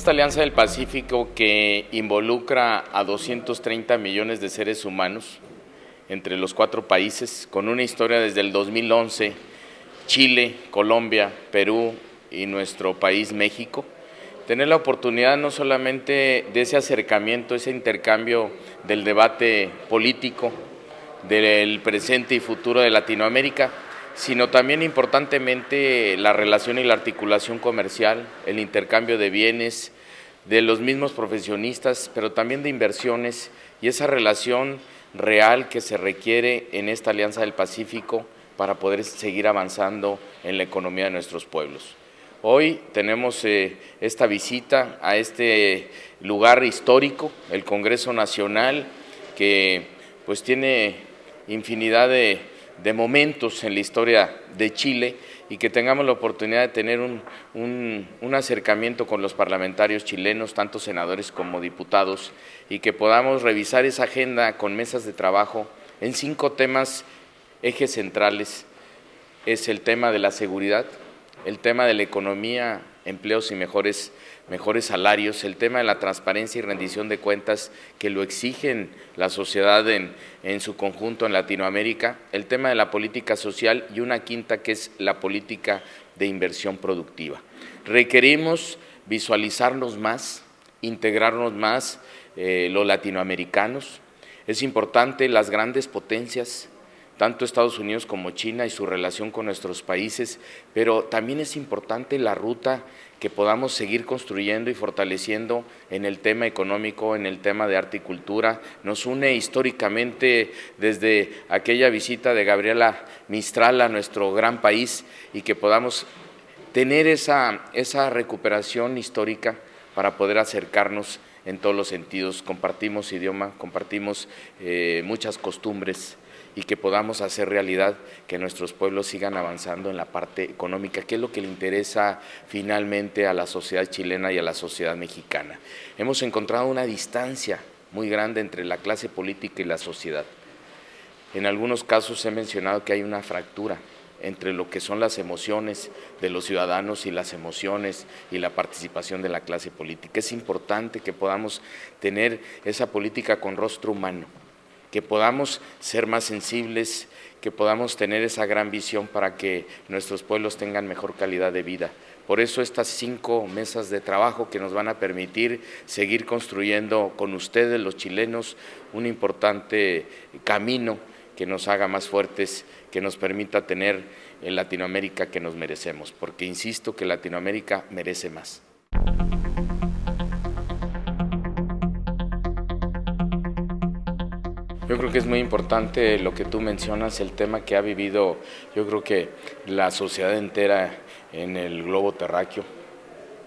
Esta Alianza del Pacífico que involucra a 230 millones de seres humanos entre los cuatro países, con una historia desde el 2011, Chile, Colombia, Perú y nuestro país México, tener la oportunidad no solamente de ese acercamiento, ese intercambio del debate político, del presente y futuro de Latinoamérica, sino también importantemente la relación y la articulación comercial, el intercambio de bienes, de los mismos profesionistas, pero también de inversiones y esa relación real que se requiere en esta Alianza del Pacífico para poder seguir avanzando en la economía de nuestros pueblos. Hoy tenemos eh, esta visita a este lugar histórico, el Congreso Nacional, que pues tiene infinidad de, de momentos en la historia de Chile y que tengamos la oportunidad de tener un, un, acercamiento con los parlamentarios chilenos, tanto senadores como diputados, y que podamos revisar esa agenda con mesas de trabajo en cinco temas, ejes centrales. Es el tema de la seguridad, el tema de la economía, empleos y mejores, mejores salarios, el tema de la transparencia y rendición de cuentas que lo exigen la sociedad en, en su conjunto en Latinoamérica, el tema de la política social y una quinta que es la política de inversión productiva. Requerimos visualizarnos más, integrarnos más eh, los latinoamericanos. Es importante las grandes potencias tanto Estados Unidos como China y su relación con nuestros países, pero también es importante la ruta que podamos seguir construyendo y fortaleciendo en el tema económico, en el tema de arte y cultura. Nos une históricamente desde aquella visita de Gabriela Mistral a nuestro gran país y que podamos tener esa, esa recuperación histórica para poder acercarnos en todos los sentidos. Compartimos idioma, compartimos eh, muchas costumbres, y que podamos hacer realidad que nuestros pueblos sigan avanzando en la parte económica, que es lo que le interesa finalmente a la sociedad chilena y a la sociedad mexicana. Hemos encontrado una distancia muy grande entre la clase política y la sociedad. En algunos casos he mencionado que hay una fractura entre lo que son las emociones de los ciudadanos y las emociones y la participación de la clase política. Es importante que podamos tener esa política con rostro humano, que podamos ser más sensibles, que podamos tener esa gran visión para que nuestros pueblos tengan mejor calidad de vida. Por eso estas cinco mesas de trabajo que nos van a permitir seguir construyendo con ustedes, los chilenos, un importante camino que nos haga más fuertes, que nos permita tener en Latinoamérica que nos merecemos, porque insisto que Latinoamérica merece más. Yo creo que es muy importante lo que tú mencionas, el tema que ha vivido, yo creo que la sociedad entera en el globo terráqueo,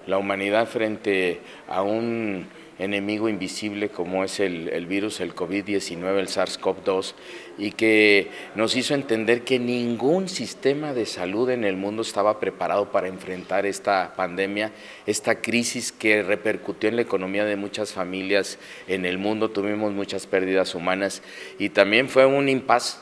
la humanidad frente a un enemigo invisible como es el, virus, el COVID-19, el SARS-CoV-2, y que nos hizo entender que ningún sistema de salud en el mundo estaba preparado para enfrentar esta pandemia, esta crisis que repercutió en la economía de muchas familias en el mundo, tuvimos muchas pérdidas humanas y también fue un impasse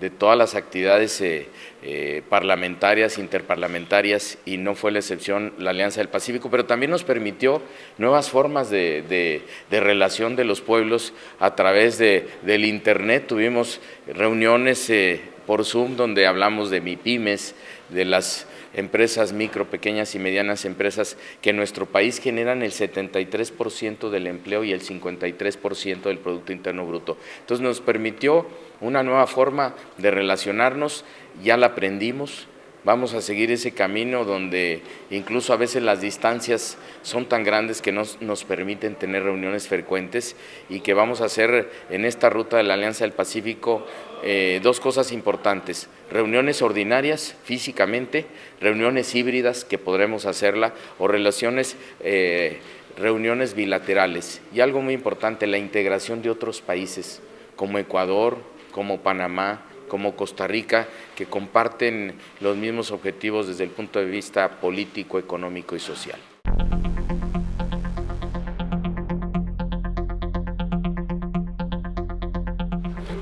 de todas las actividades eh, eh, parlamentarias, interparlamentarias, y no fue la excepción la Alianza del Pacífico, pero también nos permitió nuevas formas de, relación de los pueblos a través del Internet. Tuvimos reuniones eh, por Zoom donde hablamos de MIPIMES, de las empresas micro, pequeñas y medianas empresas que en nuestro país generan el 73% del empleo y el 53% del Producto Interno Bruto. Entonces nos permitió una nueva forma de relacionarnos, ya la aprendimos, vamos a seguir ese camino donde incluso a veces las distancias son tan grandes que nos, nos permiten tener reuniones frecuentes y que vamos a hacer en esta ruta de la Alianza del Pacífico eh, dos cosas importantes, reuniones ordinarias físicamente, reuniones híbridas que podremos hacerla o relaciones, eh, reuniones bilaterales. Y algo muy importante, la integración de otros países como Ecuador, como Panamá, como Costa Rica, que comparten los mismos objetivos desde el punto de vista político, económico y social.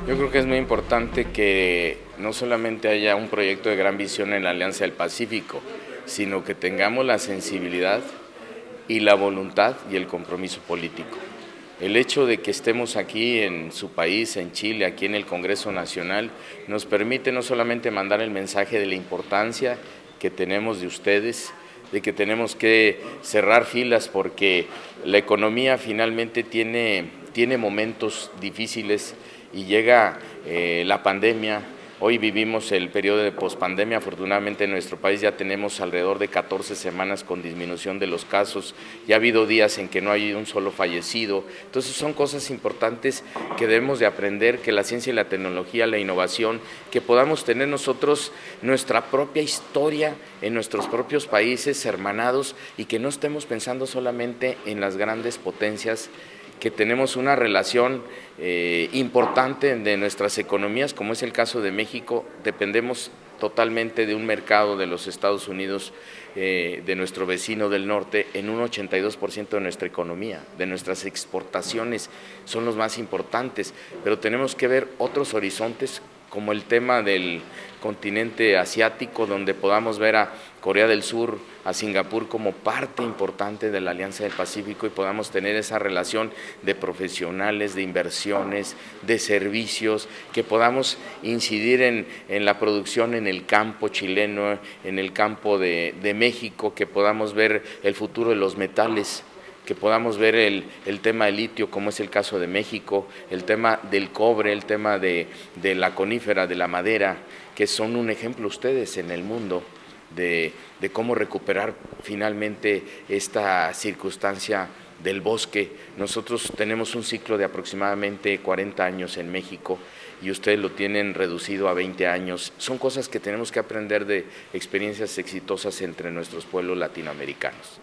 Yo creo que es muy importante que no solamente haya un proyecto de gran visión en la Alianza del Pacífico, sino que tengamos la sensibilidad y la voluntad y el compromiso político. El hecho de que estemos aquí en su país, en Chile, aquí en el Congreso Nacional, nos permite no solamente mandar el mensaje de la importancia que tenemos de ustedes, de que tenemos que cerrar filas porque la economía finalmente tiene, tiene momentos difíciles y llega eh, la pandemia, Hoy vivimos el periodo de pospandemia, afortunadamente en nuestro país ya tenemos alrededor de 14 semanas con disminución de los casos, ya ha habido días en que no hay un solo fallecido, entonces son cosas importantes que debemos de aprender, que la ciencia y la tecnología, la innovación, que podamos tener nosotros nuestra propia historia en nuestros propios países hermanados y que no estemos pensando solamente en las grandes potencias que tenemos una relación eh, importante de nuestras economías, como es el caso de México, dependemos totalmente de un mercado de los Estados Unidos, eh, de nuestro vecino del norte, en un 82% de nuestra economía, de nuestras exportaciones son los más importantes, pero tenemos que ver otros horizontes como el tema del continente asiático, donde podamos ver a Corea del Sur, a Singapur como parte importante de la Alianza del Pacífico y podamos tener esa relación de profesionales, de inversiones, de servicios, que podamos incidir en, la producción en el campo chileno, en el campo de México, que podamos ver el futuro de los metales que podamos ver el, tema del litio, como es el caso de México, el tema del cobre, el tema de, la conífera, de la madera, que son un ejemplo ustedes en el mundo de, de cómo recuperar finalmente esta circunstancia del bosque. Nosotros tenemos un ciclo de aproximadamente 40 años en México y ustedes lo tienen reducido a 20 años. Son cosas que tenemos que aprender de experiencias exitosas entre nuestros pueblos latinoamericanos.